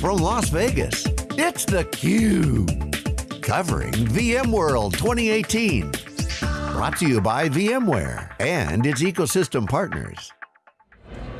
from Las Vegas, it's theCUBE. Covering VMworld 2018. Brought to you by VMware and its ecosystem partners.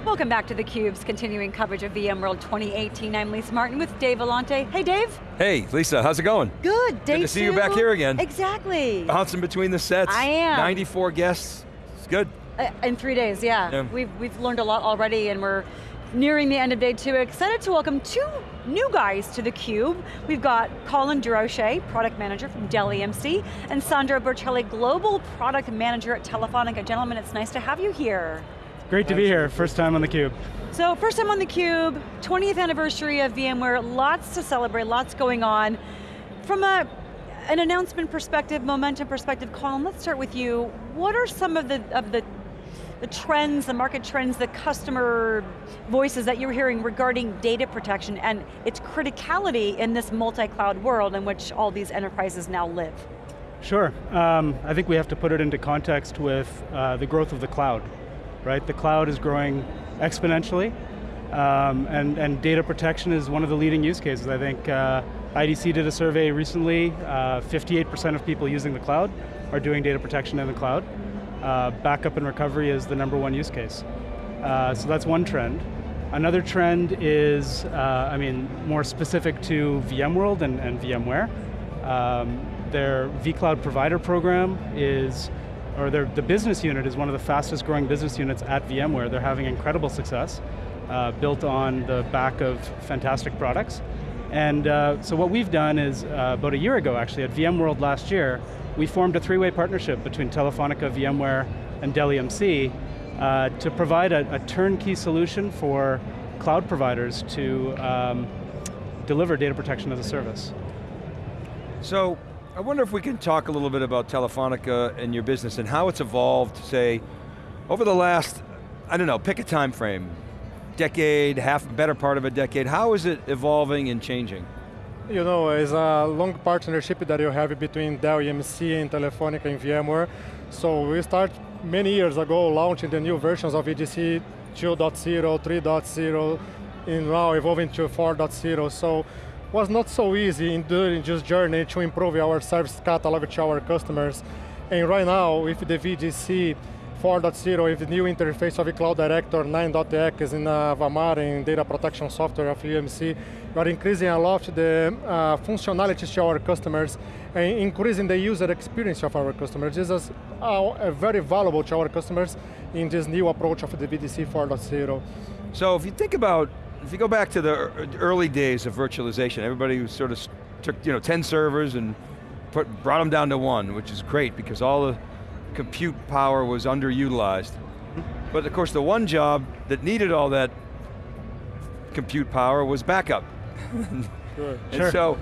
Welcome back to theCUBE's continuing coverage of VMworld 2018. I'm Lisa Martin with Dave Vellante. Hey Dave. Hey Lisa, how's it going? Good, day Good to see two. you back here again. Exactly. Bouncing between the sets. I am. 94 guests, it's good. Uh, in three days, yeah. Yeah. We've, we've learned a lot already and we're nearing the end of day two. Excited to welcome two new guys to theCUBE. We've got Colin Durocher, Product Manager from Dell EMC, and Sandro Bercelli, Global Product Manager at Telefonica. Gentlemen, it's nice to have you here. Great to be here, first time on theCUBE. So first time on theCUBE, 20th anniversary of VMware, lots to celebrate, lots going on. From a, an announcement perspective, momentum perspective, Colin, let's start with you. What are some of the, of the, the trends, the market trends, the customer voices that you're hearing regarding data protection and its criticality in this multi-cloud world in which all these enterprises now live? Sure, um, I think we have to put it into context with uh, the growth of the cloud, right? The cloud is growing exponentially, um, and, and data protection is one of the leading use cases. I think uh, IDC did a survey recently, 58% of people using the cloud are doing data protection in the cloud. Uh, backup and recovery is the number one use case. Uh, so that's one trend. Another trend is, uh, I mean, more specific to VMworld and, and VMware. Um, their vCloud provider program is, or their, the business unit is one of the fastest growing business units at VMware. They're having incredible success, uh, built on the back of fantastic products. And uh, so what we've done is, uh, about a year ago actually, at VMworld last year, we formed a three-way partnership between Telefonica, VMware, and Dell EMC uh, to provide a, a, turnkey solution for cloud providers to um, deliver data protection as a service. So, I wonder if we can talk a little bit about Telefonica and your business and how it's evolved, say, over the last, I don't know, pick a time frame, decade, half, better part of a decade, how is it evolving and changing? You know, it's a long partnership that you have between Dell EMC and Telefonica and VMware. So we start many years ago launching the new versions of VDC 2.0, 3.0, and now evolving to 4.0. So was not so easy in during this journey to improve our service catalog to our customers. And right now, with the VDC 4.0, with the new interface of the Cloud Director 9.x in uh, VMware and data protection software of EMC, we are increasing a lot the uh, functionalities to our customers and increasing the user experience of our customers. This is uh, very valuable to our customers in this new approach of the VDC 4.0. So if you think about, if you go back to the early days of virtualization, everybody sort of took you know 10 servers and put, brought them down to one, which is great because all the compute power was underutilized. But of course the one job that needed all that compute power was backup. Sure. and Sure. so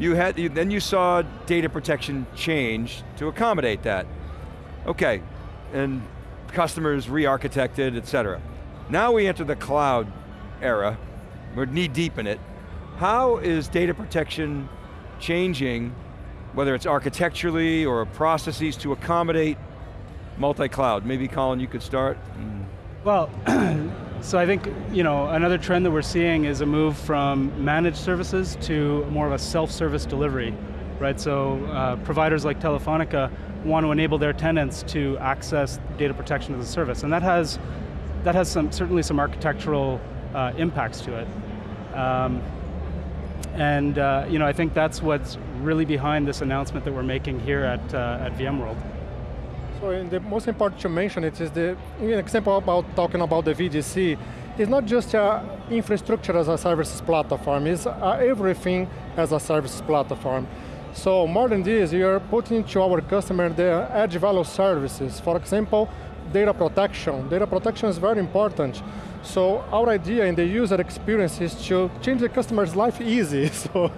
you had, you, then you saw data protection change to accommodate that. Okay, and customers re-architected, et cetera. Now we enter the cloud era, we're knee deep in it. How is data protection changing, whether it's architecturally or processes to accommodate multi-cloud? Maybe Colin, you could start. Well, so I think you know another trend that we're seeing is a move from managed services to more of a self-service delivery, right? So uh, providers like Telefonica want to enable their tenants to access data protection as a service, and that has that has some certainly some architectural uh, impacts to it. Um, and uh, you know, I think that's what's really behind this announcement that we're making here at, uh, at VMworld. So the most important to mention it is the example about talking about the VDC. It's not just uh, infrastructure as a services platform, it's uh, everything as a services platform. So more than this, you're putting to our customer the edge value services. For example, data protection. Data protection is very important. So our idea in the user experience is to change the customer's life easy. So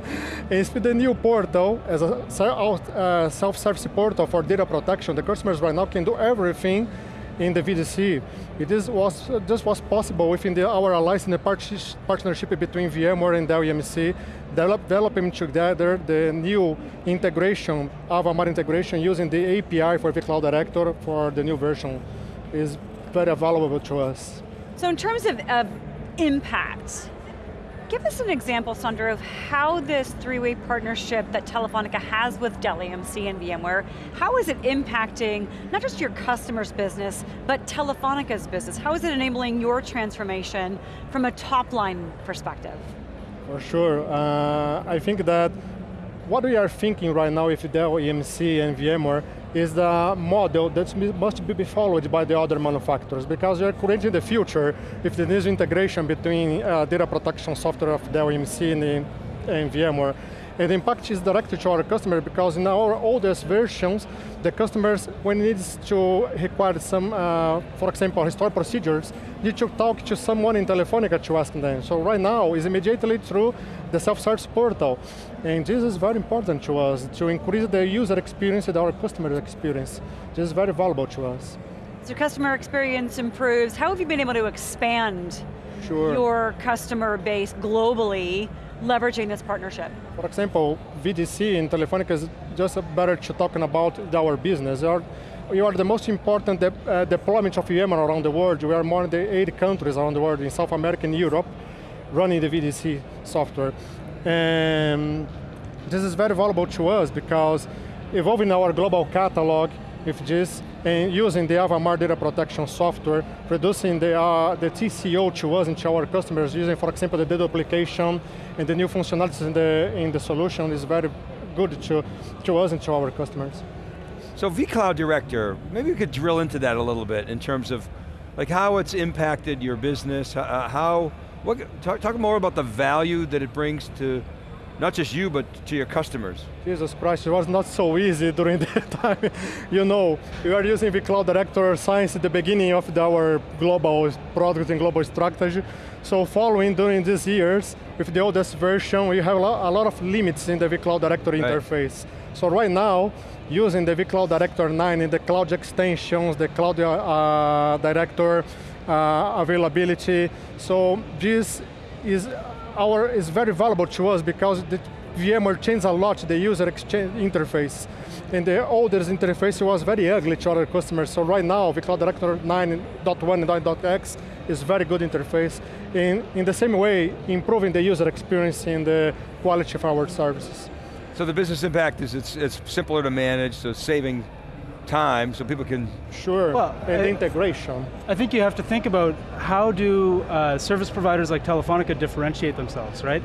it's with the new portal, as a uh, self-service portal for data protection, the customers right now can do everything in the VDC. It is was, just was possible within the, our alliance and the partnership between VMware and Dell EMC, develop, developing together the new integration, Avamar integration, using the API for the Cloud Director for the new version is very valuable to us. So in terms of, of impact, Give us an example, Sandro, of how this three-way partnership that Telefonica has with Dell EMC and VMware, how is it impacting not just your customer's business, but Telefonica's business? How is it enabling your transformation from a top-line perspective? For sure, uh, I think that what we are thinking right now with Dell EMC and VMware is the model that must be followed by the other manufacturers because are creating the future if there is integration between uh, data protection software of Dell EMC and, and VMware and the impact is directly to our customer because in our oldest versions, the customers, when it needs to require some, uh, for example, historic procedures, need to talk to someone in Telefonica to ask them. So right now, is immediately through the self-service portal. And this is very important to us, to increase the user experience and our customer experience. This is very valuable to us. So customer experience improves. How have you been able to expand sure. your customer base globally leveraging this partnership? For example, VDC in Telefonica is just better to talking about our business. We are the most important de uh, deployment of VMware around the world. We are more than eight countries around the world, in South America and Europe, running the VDC software. And this is very valuable to us because evolving our global catalog with this and using the Avamar data protection software, reducing the, uh, the TCO to us and to our customers using, for example, the deduplication and the new functionalities in the, in the solution is very good to, to us and to our customers. So vCloud Director, maybe you could drill into that a little bit in terms of like how it's impacted your business, uh, how, what, talk, talk more about the value that it brings to not just you, but to your customers. Jesus Christ, it was not so easy during that time. you know, we were using vCloud Director Science at the beginning of our global product and global strategy. So following during these years, with the oldest version, we have a lot, a lot of limits in the vCloud Director right. interface. So right now, using the vCloud Director 9 in the cloud extensions, the cloud uh, director uh, availability, so this is our is very valuable to us because the VMware changed a lot the user exchange interface. And the older interface was very ugly to our customers. So right now, vCloud Director 9.1 and 9.x is very good interface. In, in the same way, improving the user experience and the quality of our services. So the business impact is it's, it's simpler to manage, so saving time so people can... Sure, well, and I, integration. I think you have to think about how do uh, service providers like Telefonica differentiate themselves, right?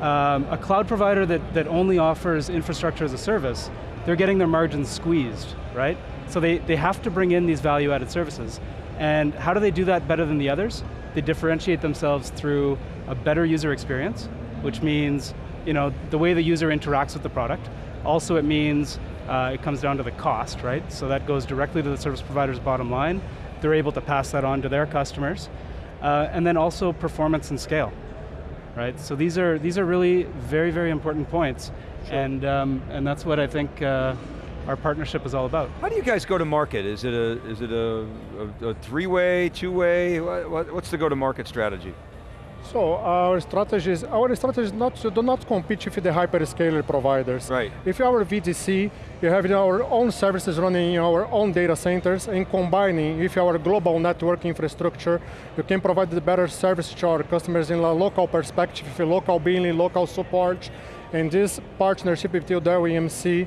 Um, a cloud provider that, that only offers infrastructure as a service, they're getting their margins squeezed, right? So they, they have to bring in these value-added services. And how do they do that better than the others? They differentiate themselves through a better user experience, which means you know, the way the user interacts with the product. Also it means uh, it comes down to the cost, right? So that goes directly to the service provider's bottom line. They're able to pass that on to their customers. Uh, and then also performance and scale, right? So these are, these are really very, very important points. Sure. And, um, and that's what I think uh, our partnership is all about. How do you guys go to market? Is it a, is it a, a, a three-way, two-way? What, what's the go-to-market strategy? So our strategy is, our strategy is not to do not compete with the hyperscaler providers. Right. If you are VDC, you have our own services running in our own data centers and combining with our global network infrastructure, you can provide the better service to our customers in a local perspective, with local billing, local support, and this partnership with Dell EMC,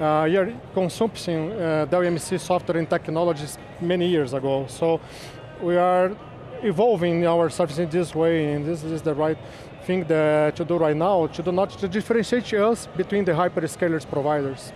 uh, you are consuming uh, Dell EMC software and technologies many years ago. So we are evolving our service in this way, and this is the right thing that to do right now, to do not to differentiate us between the hyperscalers providers.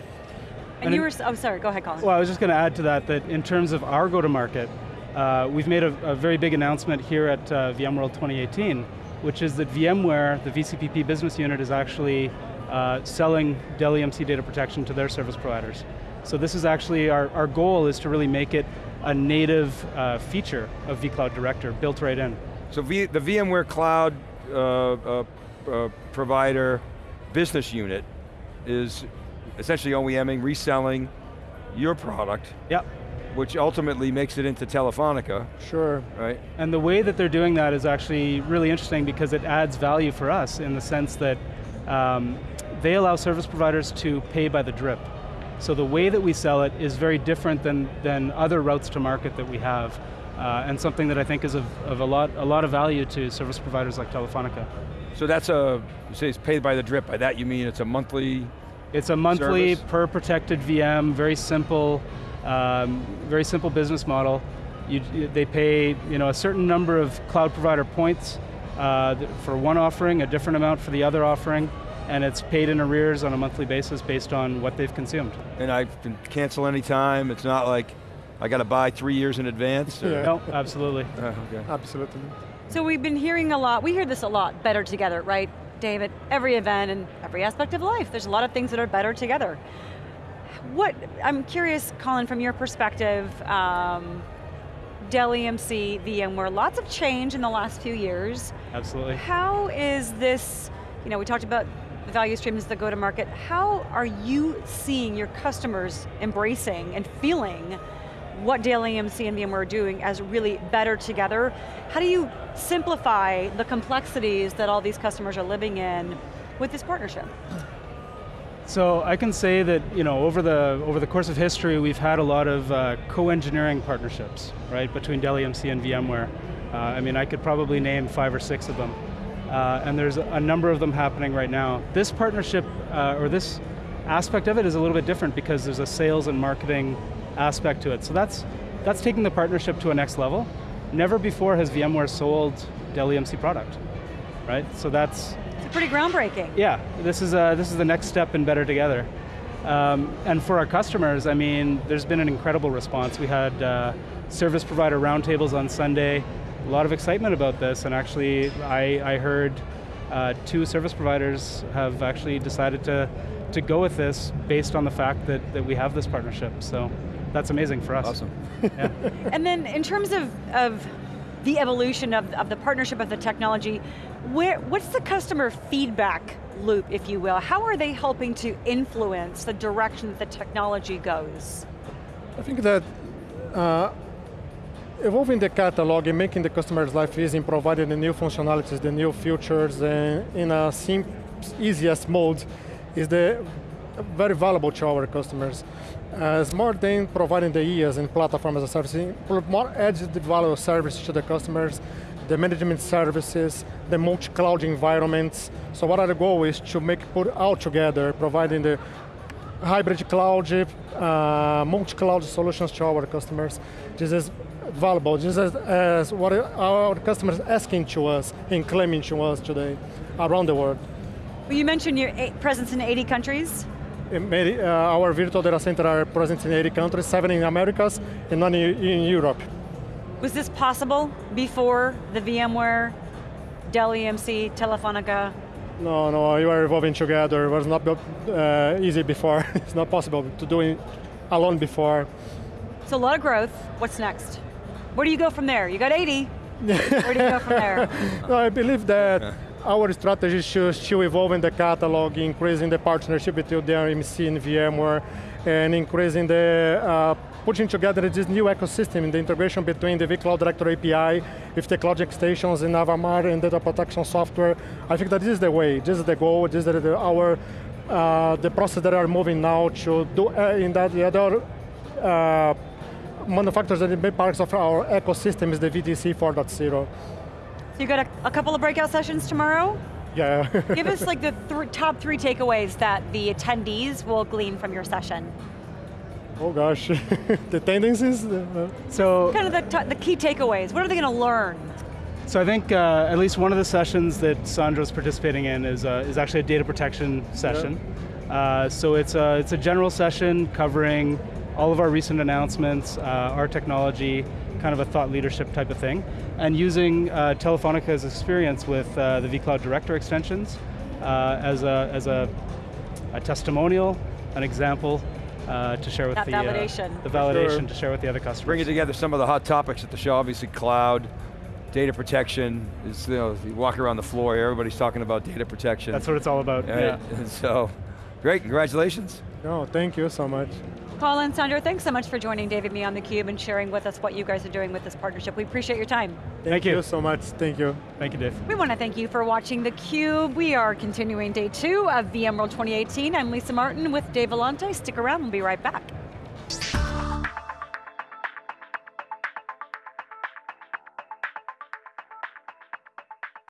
And, and you were, oh sorry, go ahead Colin. Well, I was just going to add to that, that in terms of our go-to-market, uh, we've made a, a, very big announcement here at uh, VMworld 2018, which is that VMware, the VCPP business unit, is actually uh, selling Dell EMC data protection to their service providers. So this is actually, our, our goal is to really make it a native uh, feature of vCloud Director built right in. So v, the VMware Cloud uh, uh, uh, provider business unit is essentially OEMing, reselling your product. Yep. Which ultimately makes it into Telefonica. Sure. Right? And the way that they're doing that is actually really interesting because it adds value for us in the sense that um, they allow service providers to pay by the drip. So the way that we sell it is very different than, than other routes to market that we have. uh, and something that I think is of, of a, lot, a lot of value to service providers like Telefonica. So that's a, you say it's paid by the drip. By that you mean it's a monthly It's a monthly Service. per protected VM, very simple, um, very simple business model. You, you- they pay you know, a certain number of cloud provider points uh, for one offering, a different amount for the other offering, and it's paid in arrears on a monthly basis based on what they've consumed. and I can cancel any time. It's not like I got to buy three years in advance. Yeah. No, absolutely. Uh, okay. Absolutely. So we've been hearing a lot, we hear this a lot, better together, right? David, every event and every aspect of life, there's a lot of things that are better together. What, I'm curious, Colin, from your perspective, um, Dell EMC, VMware, lots of change in the last few years. Absolutely. How is this, you know, we talked about the value streams, the go-to-market, how are you seeing your customers embracing and feeling what Dell EMC and VMware are doing as really better together? How do you simplify the complexities that all these customers are living in with this partnership? So I can say that you know over the over the course of history, we've had a lot of uh, co-engineering partnerships, right, between Dell EMC and VMware. Uh, I mean, I could probably name five or six of them, uh, and there's a number of them happening right now. This partnership uh, or this aspect of it is a little bit different because there's a sales and marketing aspect to it. So that's that's taking the partnership to a next level. Never before has VMware sold Dell EMC product, right? So that's It's pretty groundbreaking. yeah, this is, uh, this is the next step in Better Together. Um, and for our customers, I mean, there's been an incredible response. We had uh, service provider roundtables on Sunday, a lot of excitement about this, and actually I, I heard uh, two service providers have actually decided to, to go with this based on the fact that, that we have this partnership. So that's amazing for us. Awesome. Yeah. And then in terms of, of the evolution of, of the partnership of the technology, where, what's the customer feedback loop, if you will? How are they helping to influence the direction that the technology goes? I think that uh, evolving the catalog and making the customer's life easy and providing the new functionalities, the new features and in a sim easiest mode is the very valuable to our customers. Uh, as more than providing the EAS and platform as a service, more added value service to the customers, the management services, the multi-cloud environments. So what our goal is to make put all together, providing the hybrid cloud, uh, multi-cloud solutions to our customers. This is valuable. This is as what our customers asking to us and claiming to us today around the world. Well, you mentioned your eight, presence in 80 countries. Uh, our virtual data center are present in 80 countries, seven in Americas, and none in, in Europe. Was this possible before the VMware, Dell EMC, Telefonica? No, no, you are evolving together. It was not uh, easy before. it's not possible to do it alone before. So a lot of growth. What's next? Where do you go from there? You got 80. Where do you go from there? No, I believe that our strategy should still evolve in the catalog, increasing the partnership between the EMC and VMware, and increasing the, uh, putting together this new ecosystem, in the integration between the vCloud Director API with the cloud extensions in Avamar and data protection software. I think that this is the way, this is the goal, this is the, our, uh, the process that are moving now to do uh, in that the other uh, manufacturers that are big parts of our ecosystem is the VDC 4.0. So you got a, a couple of breakout sessions tomorrow? Yeah. Give us like the th top three takeaways that the attendees will glean from your session. Oh gosh, the tendencies. Uh, So Kind of the, t- the key takeaways. What are they going to learn? So I think uh, at least one of the sessions that Sandra's participating in is, uh, is actually a data protection session. Uh, so it's a, it's a general session covering all of our recent announcements, uh, our technology, kind of a thought leadership type of thing, and using uh, Telefonica's experience with uh, the vCloud Director extensions uh, as, a, as a, a testimonial, an example uh, to share with That the, uh, the validation sure. to share with the other customers. Bringing together some of the hot topics at the show, obviously cloud, data protection, is, you, know, you walk around the floor, everybody's talking about data protection. That's what it's all about. Right? Yeah. And so, great, congratulations. No, thank you so much. Colin, Sandra, thanks so much for joining David me on theCUBE and sharing with us what you guys are doing with this partnership. We appreciate your time. Thank you. so much. Thank you. Thank you, Dave. We want to thank you for watching theCUBE. We are continuing day two of VMworld 2018. I'm Lisa Martin with Dave Vellante. Stick around, we'll be right back.